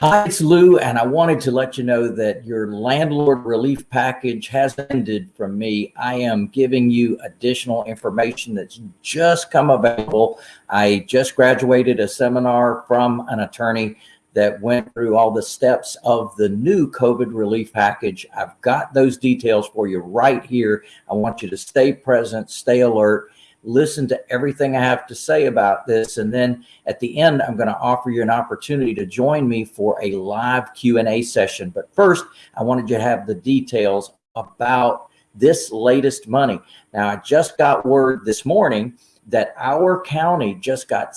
Hi, it's Lou, and I wanted to let you know that your landlord relief package has ended from me. I am giving you additional information that's just come available. I just graduated a seminar from an attorney that went through all the steps of the new COVID relief package. I've got those details for you right here. I want you to stay present, stay alert, listen to everything I have to say about this. And then at the end, I'm going to offer you an opportunity to join me for a live Q&A session. But first, I wanted you to have the details about this latest money. Now, I just got word this morning that our county just got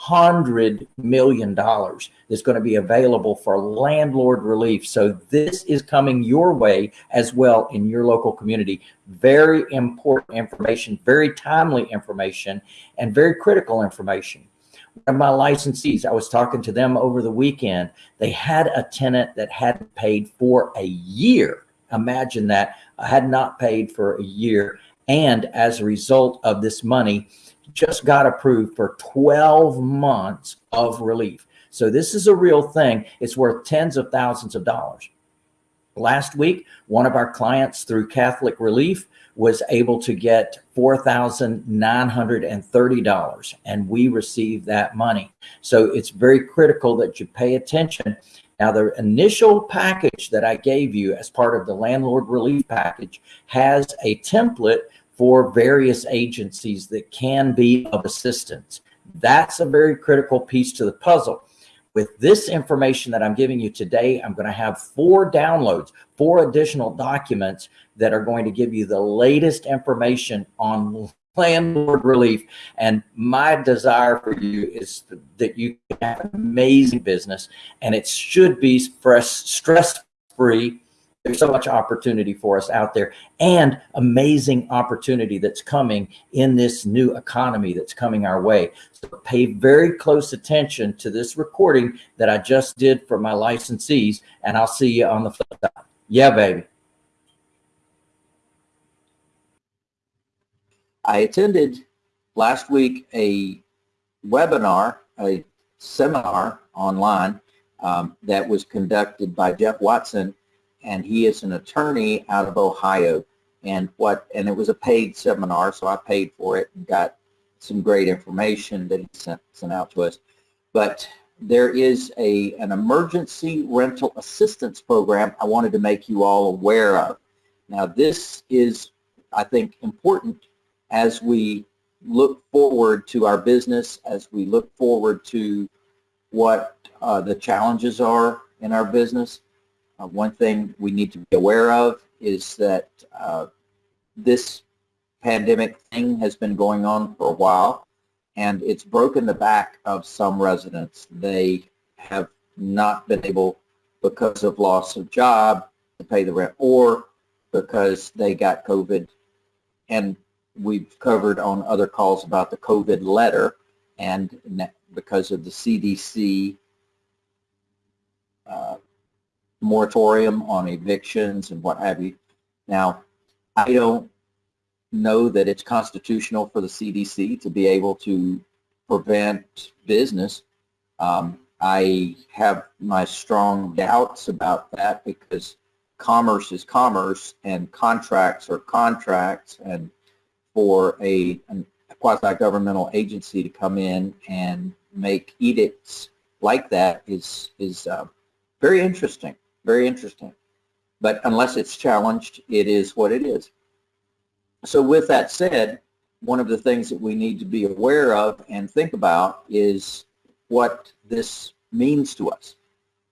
$600 million that's going to be available for landlord relief. So this is coming your way as well in your local community. Very important information, very timely information, and very critical information. One of my licensees, I was talking to them over the weekend. They had a tenant that hadn't paid for a year. Imagine that. I had not paid for a year and as a result of this money, just got approved for 12 months of relief. So this is a real thing. It's worth tens of thousands of dollars. Last week, one of our clients through Catholic Relief was able to get $4,930 and we received that money. So it's very critical that you pay attention now, the initial package that I gave you as part of the landlord relief package has a template for various agencies that can be of assistance. That's a very critical piece to the puzzle. With this information that I'm giving you today, I'm going to have four downloads, four additional documents that are going to give you the latest information on landlord relief. And my desire for you is that you have an amazing business and it should be stress-free there's so much opportunity for us out there and amazing opportunity that's coming in this new economy that's coming our way. So pay very close attention to this recording that I just did for my licensees and I'll see you on the flip side. Yeah, baby. I attended last week a webinar, a seminar online um, that was conducted by Jeff Watson and he is an attorney out of Ohio. And what and it was a paid seminar, so I paid for it and got some great information that he sent, sent out to us. But there is a an emergency rental assistance program I wanted to make you all aware of. Now this is, I think, important as we look forward to our business, as we look forward to what uh, the challenges are in our business. Uh, one thing we need to be aware of is that uh, this pandemic thing has been going on for a while and it's broken the back of some residents. They have not been able, because of loss of job, to pay the rent or because they got COVID. And we've covered on other calls about the COVID letter and because of the CDC uh, moratorium on evictions and what have you. Now, I don't know that it's constitutional for the CDC to be able to prevent business. Um, I have my strong doubts about that because commerce is commerce and contracts are contracts and for a, a quasi-governmental agency to come in and make edicts like that is, is uh, very interesting. Very interesting. But unless it's challenged, it is what it is. So with that said, one of the things that we need to be aware of and think about is what this means to us.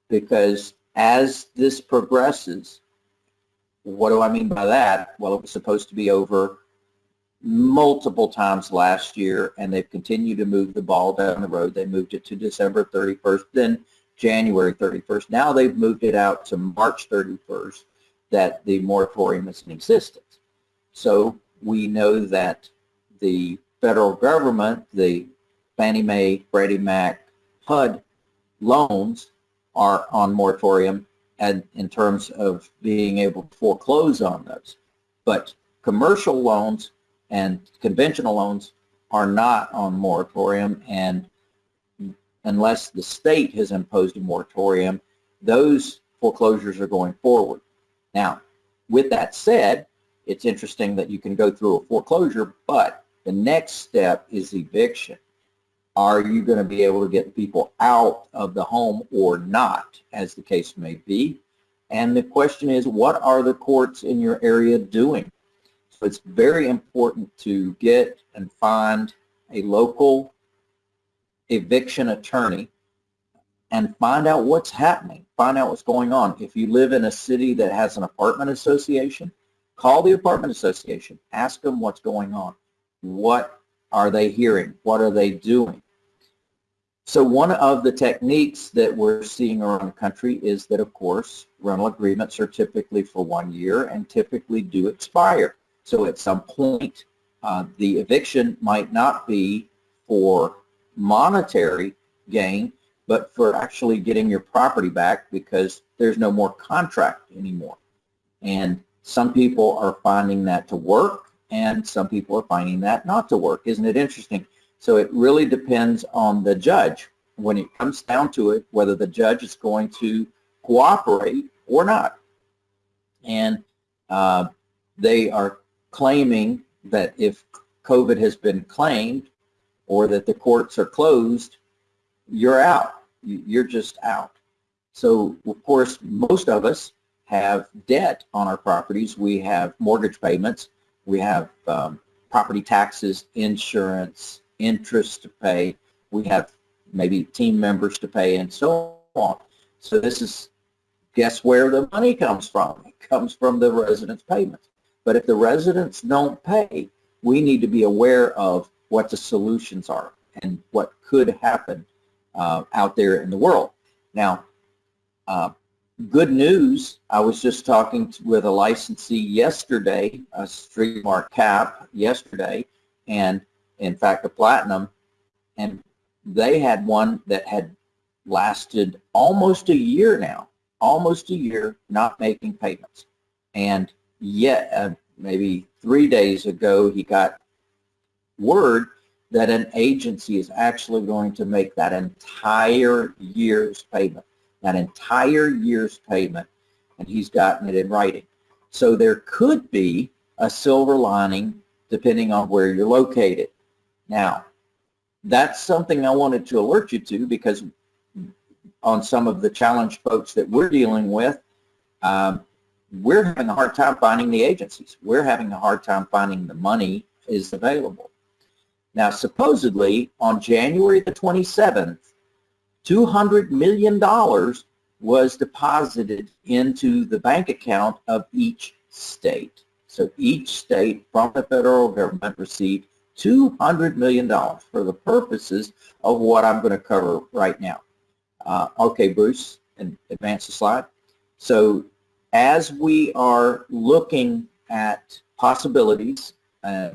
Because as this progresses, what do I mean by that? Well, it was supposed to be over multiple times last year, and they've continued to move the ball down the road. They moved it to December 31st. Then January 31st. Now they've moved it out to March 31st that the moratorium is in existence. So we know that the federal government, the Fannie Mae, Freddie Mac, HUD loans are on moratorium and in terms of being able to foreclose on those. But commercial loans and conventional loans are not on moratorium and unless the state has imposed a moratorium, those foreclosures are going forward. Now, with that said, it's interesting that you can go through a foreclosure, but the next step is eviction. Are you going to be able to get people out of the home or not, as the case may be? And the question is, what are the courts in your area doing? So it's very important to get and find a local eviction attorney and find out what's happening, find out what's going on. If you live in a city that has an apartment association, call the apartment association, ask them what's going on. What are they hearing? What are they doing? So one of the techniques that we're seeing around the country is that, of course, rental agreements are typically for one year and typically do expire. So at some point, uh, the eviction might not be for monetary gain, but for actually getting your property back because there's no more contract anymore. And some people are finding that to work and some people are finding that not to work. Isn't it interesting? So it really depends on the judge when it comes down to it, whether the judge is going to cooperate or not. And uh, they are claiming that if COVID has been claimed or that the courts are closed, you're out. You're just out. So, of course, most of us have debt on our properties. We have mortgage payments. We have um, property taxes, insurance, interest to pay. We have maybe team members to pay and so on. So this is, guess where the money comes from? It comes from the residents' payments. But if the residents don't pay, we need to be aware of what the solutions are and what could happen uh, out there in the world. Now, uh, good news, I was just talking to, with a licensee yesterday, a Street Smart Cap yesterday, and in fact a Platinum, and they had one that had lasted almost a year now, almost a year not making payments. And yet, uh, maybe three days ago, he got word that an agency is actually going to make that entire year's payment, that entire year's payment, and he's gotten it in writing. So there could be a silver lining depending on where you're located. Now, that's something I wanted to alert you to because on some of the challenge folks that we're dealing with, um, we're having a hard time finding the agencies. We're having a hard time finding the money is available. Now, supposedly on January the 27th, $200 million was deposited into the bank account of each state. So each state from the federal government received $200 million for the purposes of what I'm going to cover right now. Uh, okay, Bruce, and advance the slide. So as we are looking at possibilities, uh,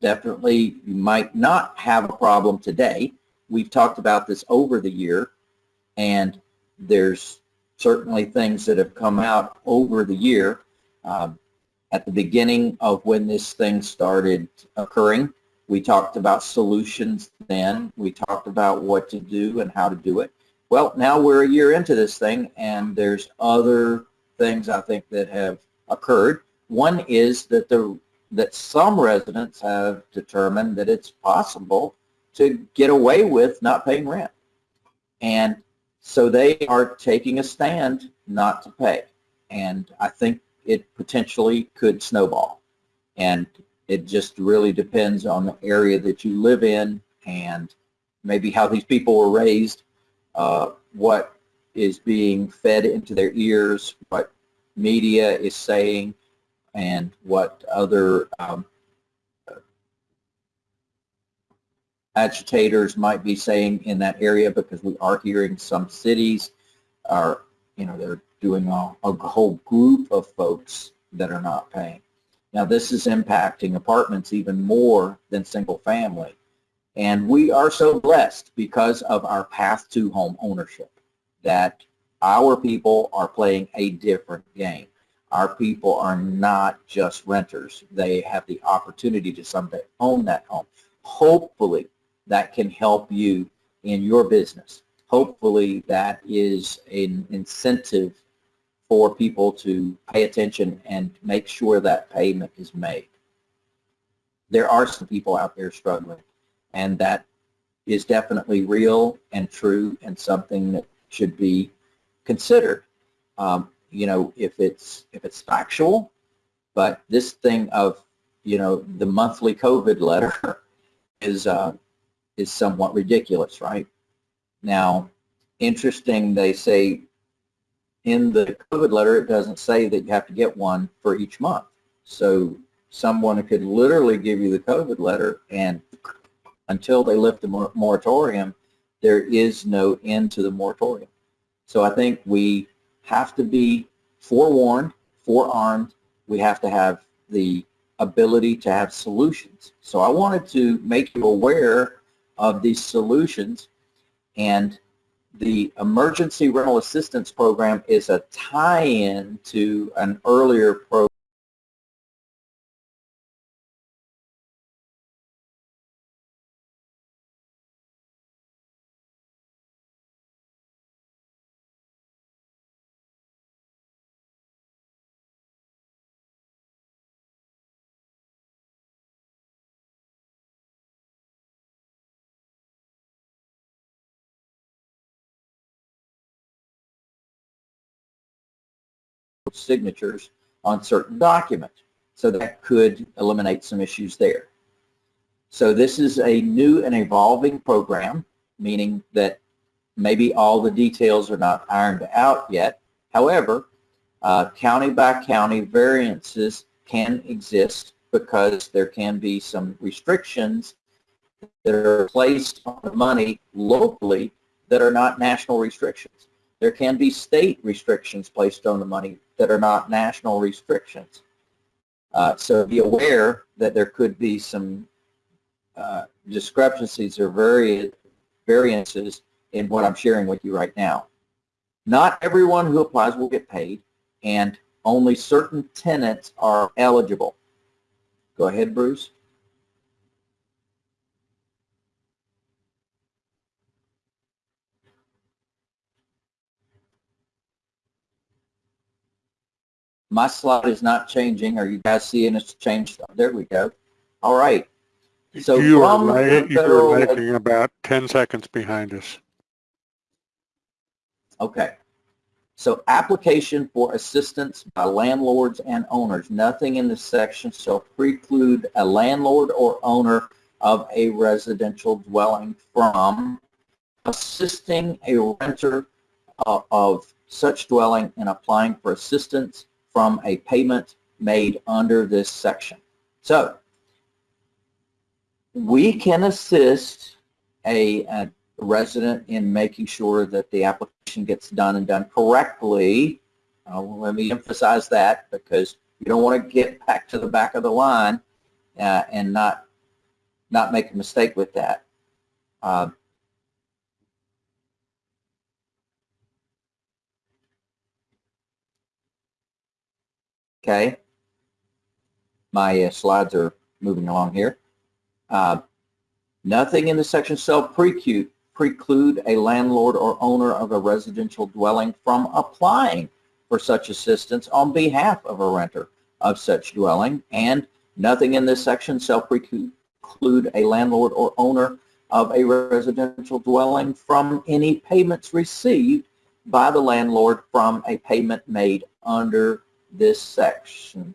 definitely you might not have a problem today. We've talked about this over the year, and there's certainly things that have come out over the year. Uh, at the beginning of when this thing started occurring. We talked about solutions then. We talked about what to do and how to do it. Well, now we're a year into this thing, and there's other things I think that have occurred. One is that the that some residents have determined that it's possible to get away with not paying rent. And so they are taking a stand not to pay. And I think it potentially could snowball. And it just really depends on the area that you live in and maybe how these people were raised, uh, what is being fed into their ears, what media is saying, and what other um, agitators might be saying in that area because we are hearing some cities are, you know, they're doing a, a whole group of folks that are not paying. Now this is impacting apartments even more than single family. And we are so blessed because of our path to home ownership that our people are playing a different game. Our people are not just renters. They have the opportunity to someday own that home. Hopefully that can help you in your business. Hopefully that is an incentive for people to pay attention and make sure that payment is made. There are some people out there struggling and that is definitely real and true and something that should be considered. Um, you know, if it's if it's factual, but this thing of you know the monthly COVID letter is uh, is somewhat ridiculous, right? Now, interesting. They say in the COVID letter it doesn't say that you have to get one for each month. So someone could literally give you the COVID letter and until they lift the mor moratorium, there is no end to the moratorium. So I think we have to be forewarned, forearmed. We have to have the ability to have solutions. So I wanted to make you aware of these solutions and the Emergency Rental Assistance Program is a tie-in to an earlier program signatures on certain documents. So that could eliminate some issues there. So this is a new and evolving program, meaning that maybe all the details are not ironed out yet. However, uh, county by county variances can exist because there can be some restrictions that are placed on the money locally that are not national restrictions. There can be state restrictions placed on the money that are not national restrictions. Uh, so be aware that there could be some uh, discrepancies or vari variances in what I'm sharing with you right now. Not everyone who applies will get paid, and only certain tenants are eligible. Go ahead, Bruce. My slide is not changing. Are you guys seeing it's changed? There we go. All right. So you are, the you are lagging about 10 seconds behind us. Okay. So application for assistance by landlords and owners. Nothing in this section shall preclude a landlord or owner of a residential dwelling from assisting a renter uh, of such dwelling in applying for assistance from a payment made under this section. So we can assist a, a resident in making sure that the application gets done and done correctly. Uh, let me emphasize that because you don't want to get back to the back of the line uh, and not not make a mistake with that. Uh, okay. My uh, slides are moving along here. Uh, Nothing in the section shall preclude, preclude a landlord or owner of a residential dwelling from applying for such assistance on behalf of a renter of such dwelling, and nothing in this section shall preclude a landlord or owner of a residential dwelling from any payments received by the landlord from a payment made under this section.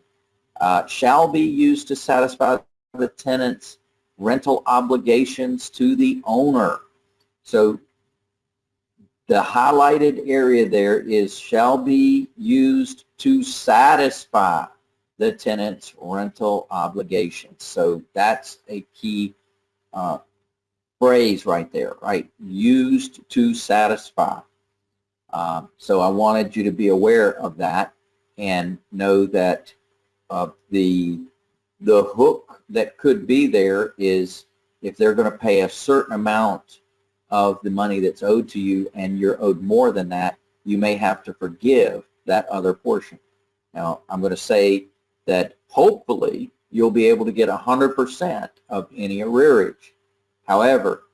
Uh, shall be used to satisfy the tenant's rental obligations to the owner. So the highlighted area there is shall be used to satisfy the tenant's rental obligations. So that's a key uh, phrase right there, right? Used to satisfy. Um, so I wanted you to be aware of that and know that uh, the the hook that could be there is if they're going to pay a certain amount of the money that's owed to you and you're owed more than that, you may have to forgive that other portion. Now, I'm going to say that hopefully you'll be able to get 100% of any arrearage. However,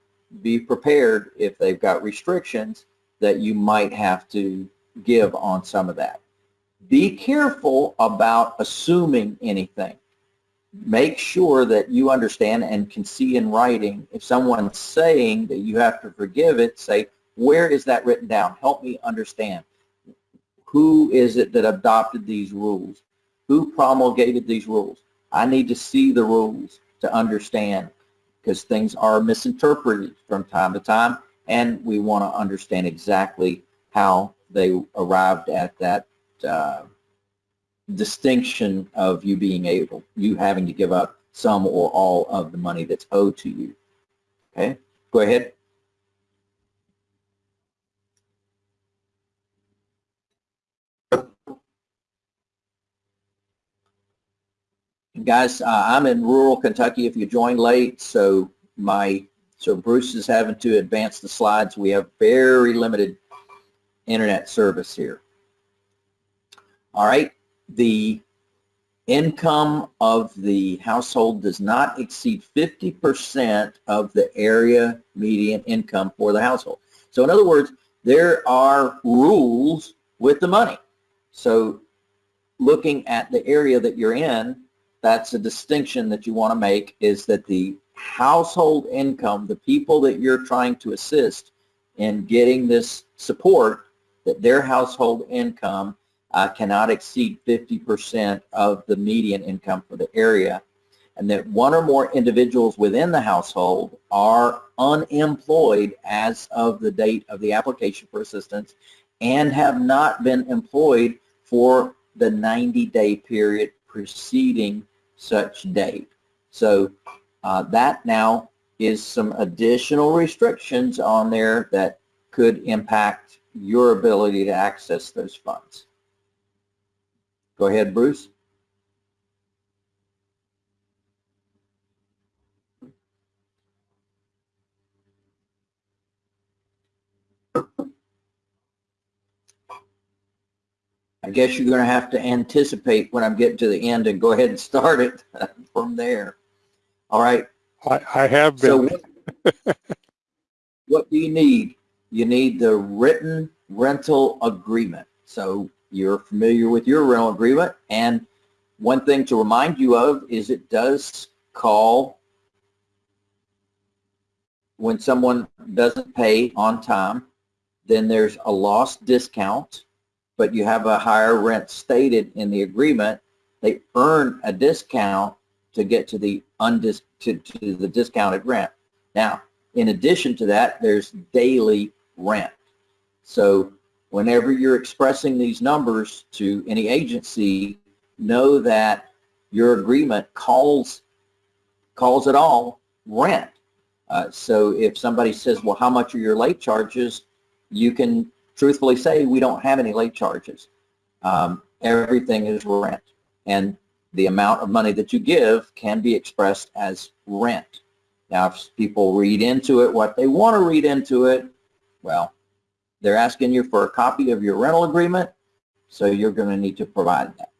be prepared if they've got restrictions that you might have to give on some of that. Be careful about assuming anything. Make sure that you understand and can see in writing if someone's saying that you have to forgive it, say, where is that written down? Help me understand. Who is it that adopted these rules? Who promulgated these rules? I need to see the rules to understand because things are misinterpreted from time to time and we want to understand exactly how they arrived at that uh, distinction of you being able, you having to give up some or all of the money that's owed to you. Okay, go ahead. Guys, uh, I'm in rural Kentucky if you joined late, so my so Bruce is having to advance the slides. We have very limited internet service here. All right, the income of the household does not exceed 50% of the area median income for the household. So in other words, there are rules with the money. So looking at the area that you're in, that's a distinction that you want to make is that the household income, the people that you're trying to assist in getting this support, that their household income uh, cannot exceed 50% of the median income for the area, and that one or more individuals within the household are unemployed as of the date of the application for assistance and have not been employed for the 90-day period preceding such date. So uh, that now is some additional restrictions on there that could impact your ability to access those funds. Go ahead, Bruce. I guess you're going to have to anticipate when I'm getting to the end and go ahead and start it from there. All right. I, I have So been, what, what do you need? You need the written rental agreement. So you're familiar with your rental agreement. And one thing to remind you of is it does call when someone doesn't pay on time, then there's a lost discount, but you have a higher rent stated in the agreement. They earn a discount to get to the undis to, to the discounted rent. Now, in addition to that, there's daily rent. So whenever you're expressing these numbers to any agency, know that your agreement calls calls it all rent. Uh, so if somebody says, well, how much are your late charges? You can truthfully say, we don't have any late charges. Um, everything is rent. And the amount of money that you give can be expressed as rent. Now, if people read into it what they want to read into it, well, they're asking you for a copy of your rental agreement, so you're going to need to provide that.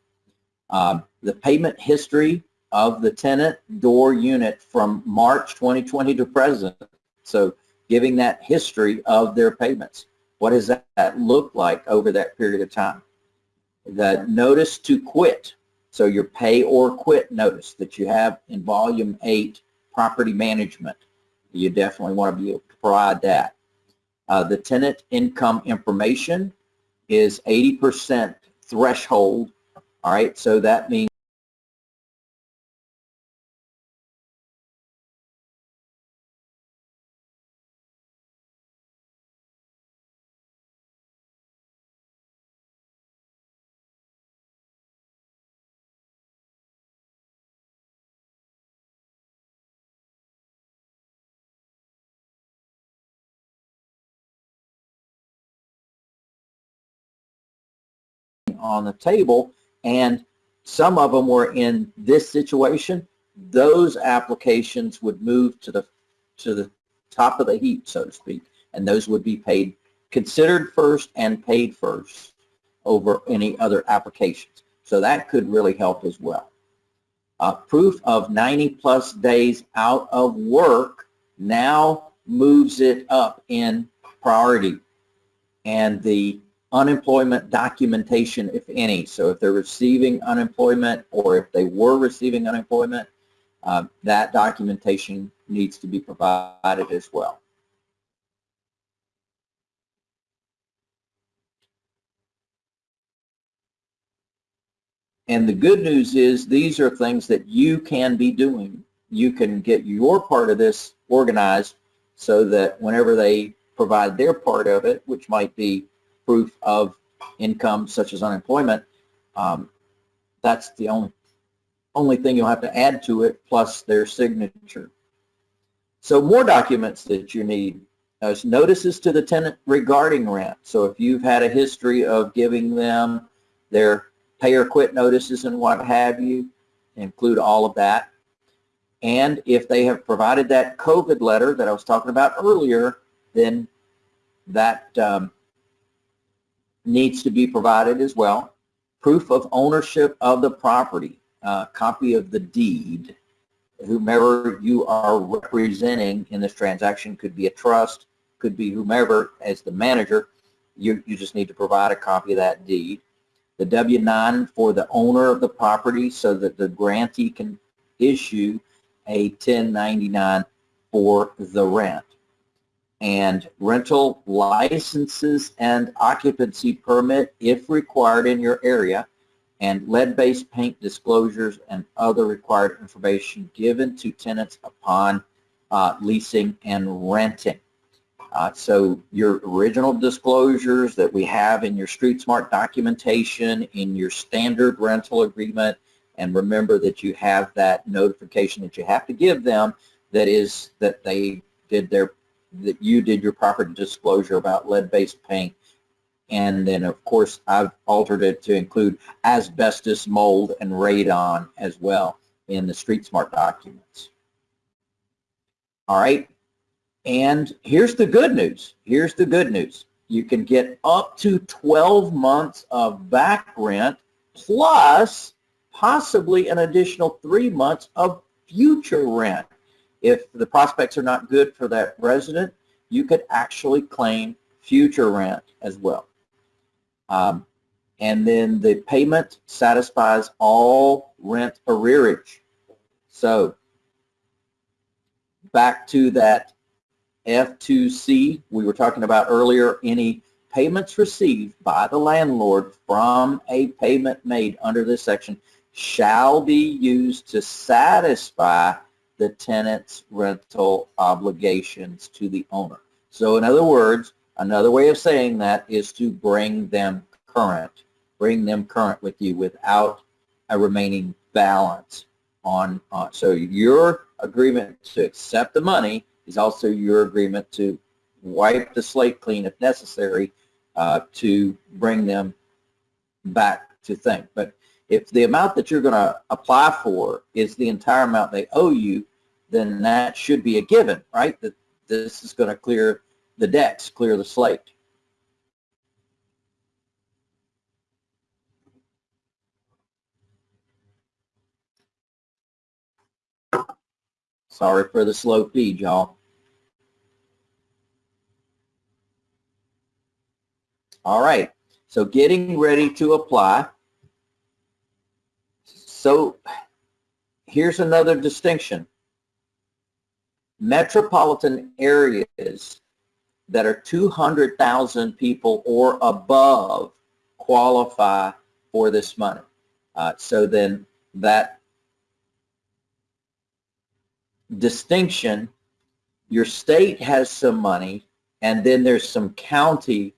Um, the payment history of the tenant door unit from March 2020 to present. So giving that history of their payments. What does that look like over that period of time? The notice to quit. So your pay or quit notice that you have in volume eight, property management. You definitely want to be able to provide that. Uh, the tenant income information is 80% threshold. All right, so that means on the table and some of them were in this situation, those applications would move to the to the top of the heap, so to speak, and those would be paid considered first and paid first over any other applications. So that could really help as well. Uh, proof of 90 plus days out of work. Now moves it up in priority. And the unemployment documentation, if any, so if they're receiving unemployment or if they were receiving unemployment, uh, that documentation needs to be provided as well. And the good news is these are things that you can be doing. You can get your part of this organized so that whenever they provide their part of it, which might be proof of income such as unemployment, um, that's the only only thing you'll have to add to it plus their signature. So more documents that you need. As notices to the tenant regarding rent. So if you've had a history of giving them their pay or quit notices and what have you, include all of that. And if they have provided that COVID letter that I was talking about earlier, then that um, needs to be provided as well. Proof of ownership of the property, uh, copy of the deed. Whomever you are representing in this transaction could be a trust, could be whomever as the manager. You, you just need to provide a copy of that deed the W-9 for the owner of the property so that the grantee can issue a 1099 for the rent. And rental licenses and occupancy permit if required in your area and lead-based paint disclosures and other required information given to tenants upon uh, leasing and renting. Uh, so your original disclosures that we have in your Street Smart documentation, in your standard rental agreement, and remember that you have that notification that you have to give them that is that they did their, that you did your proper disclosure about lead-based paint. And then of course I've altered it to include asbestos, mold, and radon as well in the Street Smart documents. All right, and here's the good news. Here's the good news. You can get up to 12 months of back rent plus possibly an additional three months of future rent. If the prospects are not good for that resident, you could actually claim future rent as well. Um, and then the payment satisfies all rent arrearage. So back to that F2C, we were talking about earlier, any payments received by the landlord from a payment made under this section shall be used to satisfy the tenant's rental obligations to the owner. So in other words, another way of saying that is to bring them current, bring them current with you without a remaining balance on, on so your agreement to accept the money is also your agreement to wipe the slate clean if necessary uh, to bring them back to think. But if the amount that you're going to apply for is the entire amount they owe you, then that should be a given, right? That this is going to clear the decks, clear the slate. Sorry for the slow feed, y'all. All right, so getting ready to apply. So here's another distinction. Metropolitan areas that are 200,000 people or above qualify for this money. Uh, so then that distinction, your state has some money and then there's some county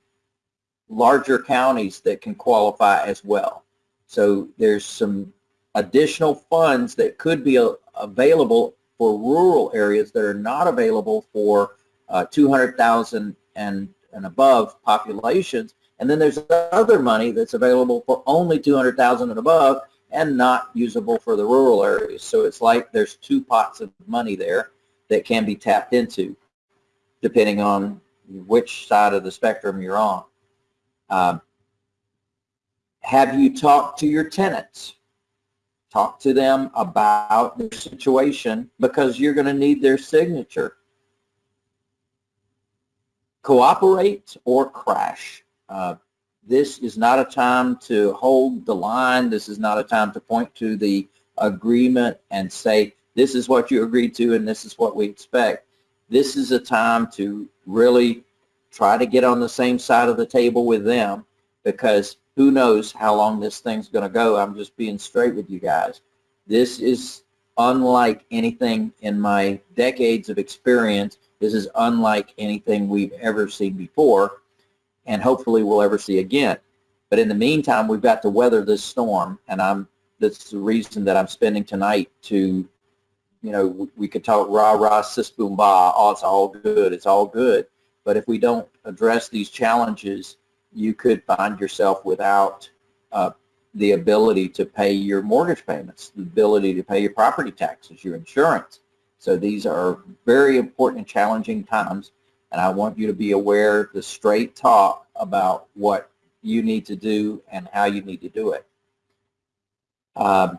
larger counties that can qualify as well. So there's some additional funds that could be available for rural areas that are not available for uh, 200,000 and, and above populations. And then there's other money that's available for only 200,000 and above and not usable for the rural areas. So it's like there's two pots of money there that can be tapped into depending on which side of the spectrum you're on. Um, have you talked to your tenants? Talk to them about their situation because you're going to need their signature. cooperate or crash. Uh, this is not a time to hold the line. This is not a time to point to the agreement and say, this is what you agreed to and this is what we expect. This is a time to really try to get on the same side of the table with them because who knows how long this thing's going to go. I'm just being straight with you guys. This is unlike anything in my decades of experience. This is unlike anything we've ever seen before and hopefully we'll ever see again. But in the meantime, we've got to weather this storm and I'm that's the reason that I'm spending tonight to, you know, we could talk rah rah sis boom bah, oh it's all good, it's all good. But if we don't address these challenges, you could find yourself without uh, the ability to pay your mortgage payments, the ability to pay your property taxes, your insurance. So these are very important and challenging times. And I want you to be aware the straight talk about what you need to do and how you need to do it. Um,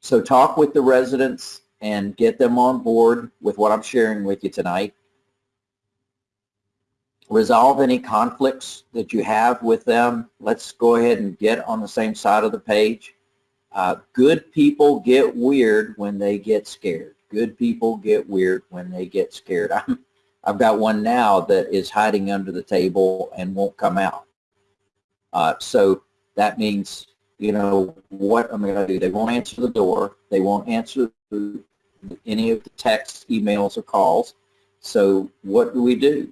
so talk with the residents and get them on board with what I'm sharing with you tonight resolve any conflicts that you have with them. Let's go ahead and get on the same side of the page. Uh, good people get weird when they get scared. Good people get weird when they get scared. I'm, I've got one now that is hiding under the table and won't come out. Uh, so that means, you know, what am I going to do? They won't answer the door. They won't answer any of the texts, emails, or calls. So what do we do?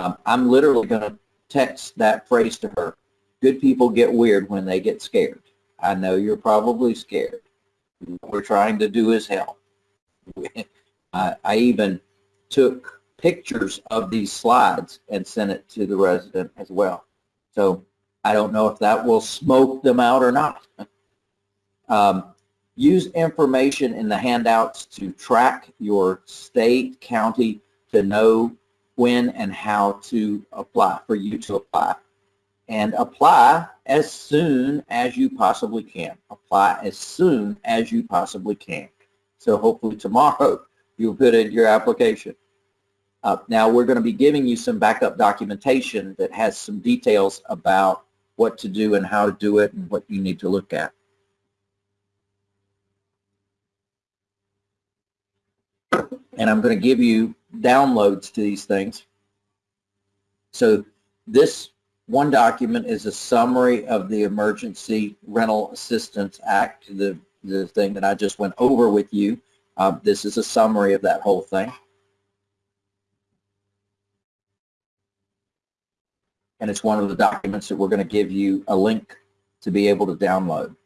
Um, I'm literally going to text that phrase to her. Good people get weird when they get scared. I know you're probably scared. What we're trying to do is help. I, even took pictures of these slides and sent it to the resident as well. So I don't know if that will smoke them out or not. um, use information in the handouts to track your state, county, to know when and how to apply, for you to apply. And apply as soon as you possibly can. Apply as soon as you possibly can. So hopefully tomorrow you'll put in your application. Uh, now we're going to be giving you some backup documentation that has some details about what to do and how to do it and what you need to look at. And I'm going to give you downloads to these things. So this one document is a summary of the Emergency Rental Assistance Act, the, the thing that I just went over with you. Uh, this is a summary of that whole thing. And it's one of the documents that we're going to give you a link to be able to download.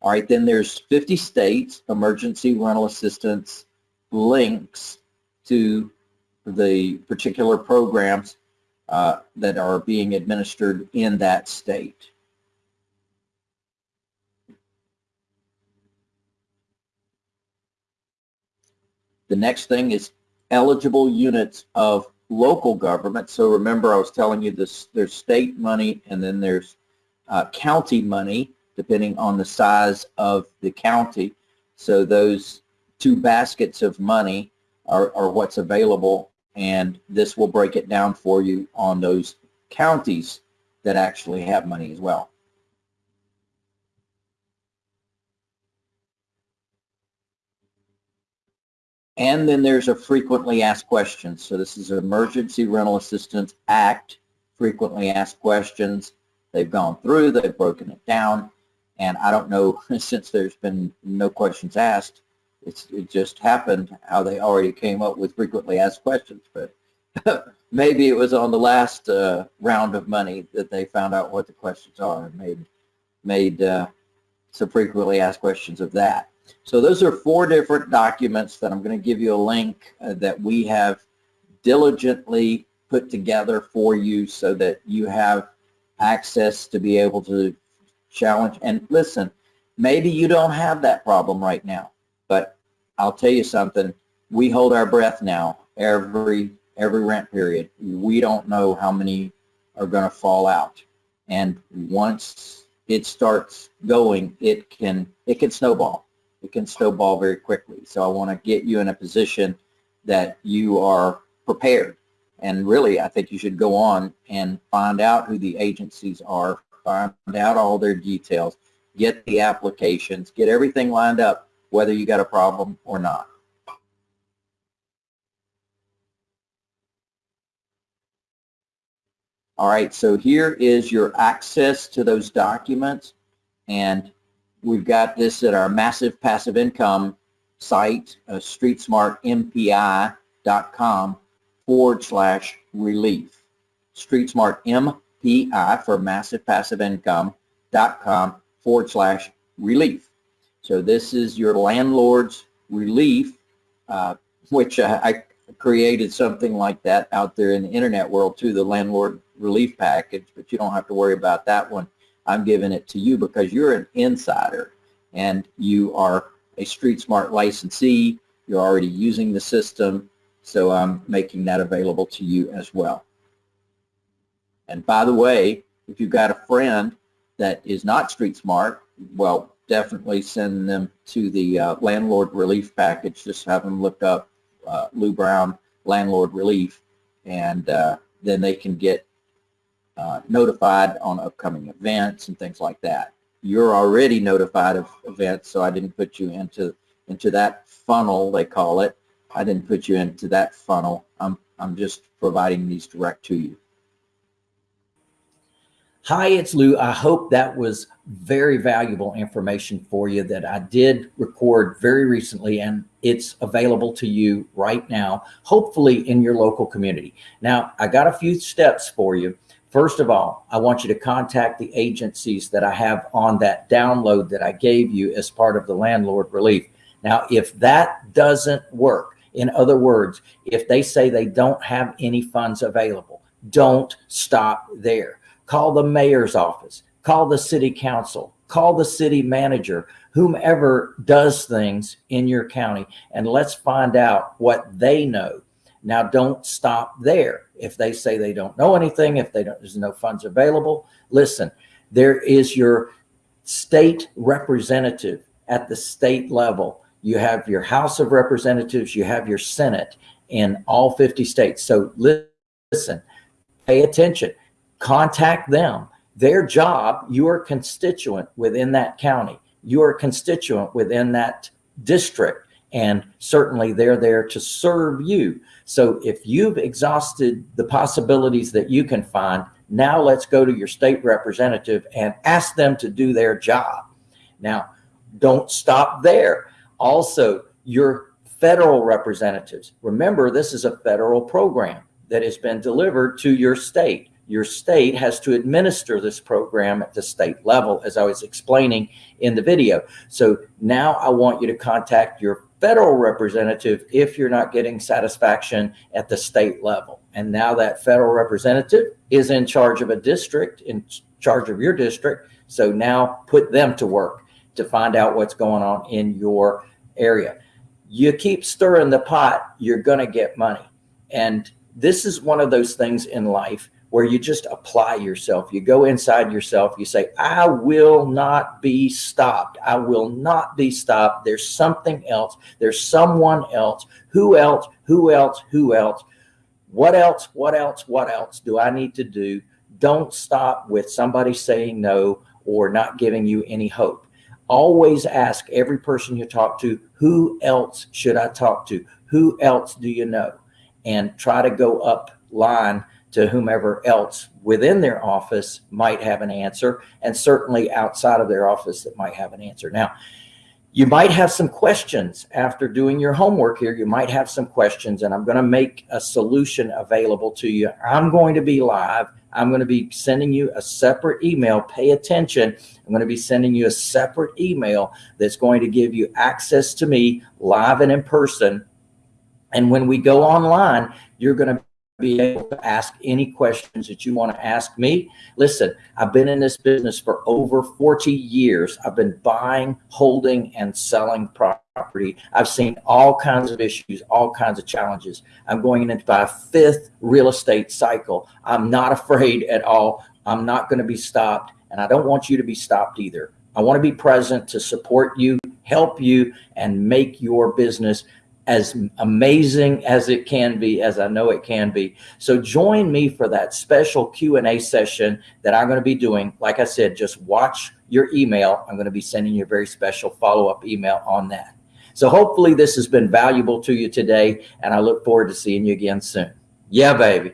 All right, then there's 50 states emergency rental assistance links to the particular programs uh, that are being administered in that state. The next thing is eligible units of local government. So remember I was telling you this, there's state money and then there's uh, county money depending on the size of the county. So those two baskets of money are, are what's available and this will break it down for you on those counties that actually have money as well. And then there's a frequently asked questions. So this is Emergency Rental Assistance Act, frequently asked questions. They've gone through, they've broken it down. And I don't know, since there's been no questions asked, it's, it just happened how they already came up with frequently asked questions, but maybe it was on the last uh, round of money that they found out what the questions are and made, made uh, some frequently asked questions of that. So those are four different documents that I'm going to give you a link uh, that we have diligently put together for you so that you have access to be able to challenge. And listen, maybe you don't have that problem right now. I'll tell you something, we hold our breath now every every rent period. We don't know how many are going to fall out. And once it starts going, it can it can snowball. It can snowball very quickly. So I want to get you in a position that you are prepared And really, I think you should go on and find out who the agencies are, find out all their details, get the applications, get everything lined up, whether you got a problem or not. All right, so here is your access to those documents. And we've got this at our massive passive income site, uh, streetsmartmpi.com forward slash relief. StreetSmartMPI for massive passive income dot com forward slash relief. So this is your landlord's relief, uh, which uh, I created something like that out there in the internet world too, the landlord relief package, but you don't have to worry about that one. I'm giving it to you because you're an insider and you are a Street Smart licensee. You're already using the system, so I'm making that available to you as well. And by the way, if you've got a friend that is not Street Smart, well, definitely send them to the uh, landlord relief package. Just have them look up uh, Lou Brown landlord relief, and uh, then they can get uh, notified on upcoming events and things like that. You're already notified of events, so I didn't put you into into that funnel, they call it. I didn't put you into that funnel. I'm, I'm just providing these direct to you. Hi, it's Lou. I hope that was very valuable information for you that I did record very recently and it's available to you right now, hopefully in your local community. Now, I got a few steps for you. First of all, I want you to contact the agencies that I have on that download that I gave you as part of the landlord relief. Now, if that doesn't work, in other words, if they say they don't have any funds available, don't stop there. Call the mayor's office, call the city council, call the city manager, whomever does things in your county, and let's find out what they know. Now, don't stop there. If they say they don't know anything, if they don't, there's no funds available, listen, there is your state representative at the state level. You have your House of Representatives, you have your Senate in all 50 states. So listen, pay attention, contact them. Their job, your constituent within that county, your constituent within that district, and certainly they're there to serve you. So if you've exhausted the possibilities that you can find, now let's go to your state representative and ask them to do their job. Now, don't stop there. Also, your federal representatives. Remember, this is a federal program that has been delivered to your state. Your state has to administer this program at the state level, as I was explaining in the video. So now I want you to contact your federal representative if you're not getting satisfaction at the state level. And now that federal representative is in charge of a district, in charge of your district. So now put them to work to find out what's going on in your area. You keep stirring the pot, you're going to get money. And this is one of those things in life where you just apply yourself. You go inside yourself. You say, I will not be stopped. I will not be stopped. There's something else. There's someone else. Who else? Who else? Who else? What else? What else? What else do I need to do? Don't stop with somebody saying no or not giving you any hope. Always ask every person you talk to, who else should I talk to? Who else do you know? And try to go up line to whomever else within their office might have an answer and certainly outside of their office that might have an answer. Now, you might have some questions after doing your homework here. You might have some questions and I'm going to make a solution available to you. I'm going to be live. I'm going to be sending you a separate email. Pay attention. I'm going to be sending you a separate email that's going to give you access to me live and in person. And when we go online, you're going to be able to ask any questions that you want to ask me. Listen, I've been in this business for over 40 years. I've been buying, holding, and selling property. I've seen all kinds of issues, all kinds of challenges. I'm going into my fifth real estate cycle. I'm not afraid at all. I'm not going to be stopped, and I don't want you to be stopped either. I want to be present to support you, help you, and make your business as amazing as it can be, as I know it can be. So join me for that special Q&A session that I'm going to be doing. Like I said, just watch your email. I'm going to be sending you a very special follow-up email on that. So hopefully this has been valuable to you today, and I look forward to seeing you again soon. Yeah, baby.